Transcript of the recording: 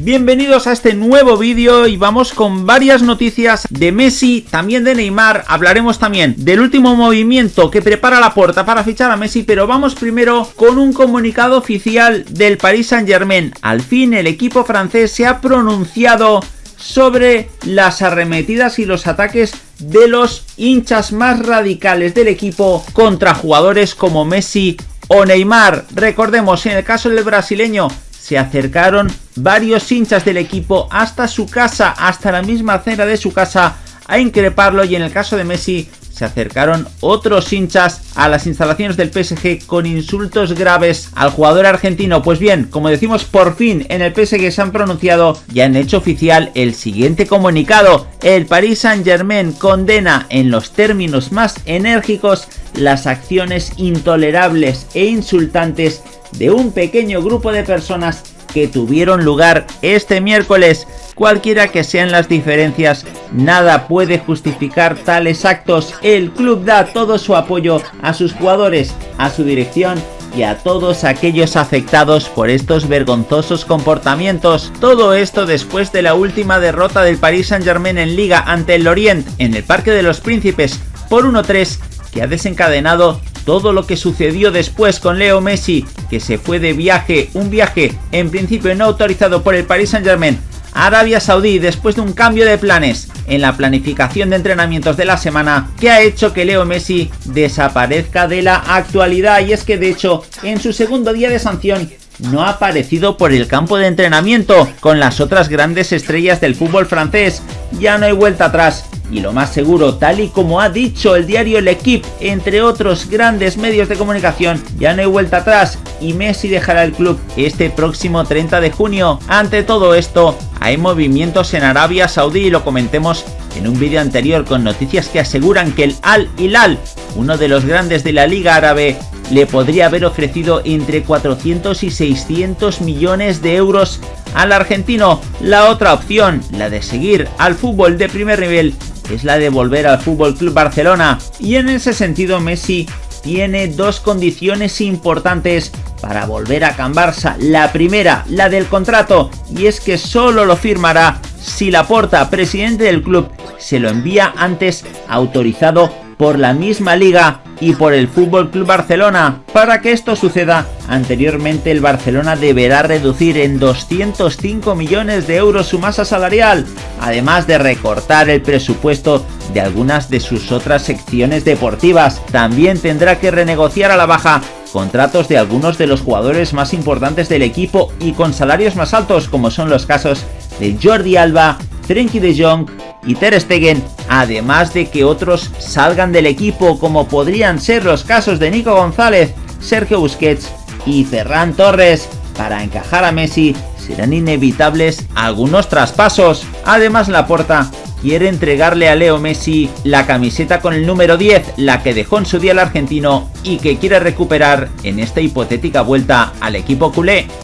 Bienvenidos a este nuevo vídeo y vamos con varias noticias de Messi, también de Neymar, hablaremos también del último movimiento que prepara la puerta para fichar a Messi, pero vamos primero con un comunicado oficial del Paris Saint Germain. Al fin el equipo francés se ha pronunciado sobre las arremetidas y los ataques de los hinchas más radicales del equipo contra jugadores como Messi o Neymar. Recordemos, en el caso del brasileño, se acercaron varios hinchas del equipo hasta su casa, hasta la misma acera de su casa, a increparlo y en el caso de Messi se acercaron otros hinchas a las instalaciones del PSG con insultos graves al jugador argentino. Pues bien, como decimos, por fin en el PSG se han pronunciado y han hecho oficial el siguiente comunicado. El Paris Saint Germain condena en los términos más enérgicos las acciones intolerables e insultantes de un pequeño grupo de personas que tuvieron lugar este miércoles. Cualquiera que sean las diferencias, nada puede justificar tales actos. El club da todo su apoyo a sus jugadores, a su dirección y a todos aquellos afectados por estos vergonzosos comportamientos. Todo esto después de la última derrota del Paris Saint Germain en Liga ante el Lorient en el Parque de los Príncipes por 1-3 que ha desencadenado todo lo que sucedió después con Leo Messi, que se fue de viaje, un viaje en principio no autorizado por el Paris Saint Germain Arabia Saudí después de un cambio de planes. En la planificación de entrenamientos de la semana que ha hecho que Leo Messi desaparezca de la actualidad. Y es que de hecho en su segundo día de sanción no ha aparecido por el campo de entrenamiento con las otras grandes estrellas del fútbol francés. Ya no hay vuelta atrás y lo más seguro, tal y como ha dicho el diario El Equipe, entre otros grandes medios de comunicación, ya no hay vuelta atrás y Messi dejará el club este próximo 30 de junio. Ante todo esto, hay movimientos en Arabia Saudí y lo comentemos en un vídeo anterior con noticias que aseguran que el Al Hilal, uno de los grandes de la Liga Árabe, le podría haber ofrecido entre 400 y 600 millones de euros al argentino. La otra opción, la de seguir al fútbol de primer nivel, es la de volver al Fútbol Club Barcelona y en ese sentido Messi tiene dos condiciones importantes para volver a Can Barça. La primera, la del contrato, y es que solo lo firmará si Laporta, presidente del club, se lo envía antes autorizado por la misma liga y por el Fútbol Club Barcelona. Para que esto suceda, anteriormente el Barcelona deberá reducir en 205 millones de euros su masa salarial, además de recortar el presupuesto de algunas de sus otras secciones deportivas. También tendrá que renegociar a la baja contratos de algunos de los jugadores más importantes del equipo y con salarios más altos como son los casos de Jordi Alba, Frenkie de Jong y Ter Stegen, además de que otros salgan del equipo como podrían ser los casos de Nico González, Sergio Busquets y Ferran Torres. Para encajar a Messi serán inevitables algunos traspasos. Además Laporta quiere entregarle a Leo Messi la camiseta con el número 10, la que dejó en su día el argentino y que quiere recuperar en esta hipotética vuelta al equipo culé.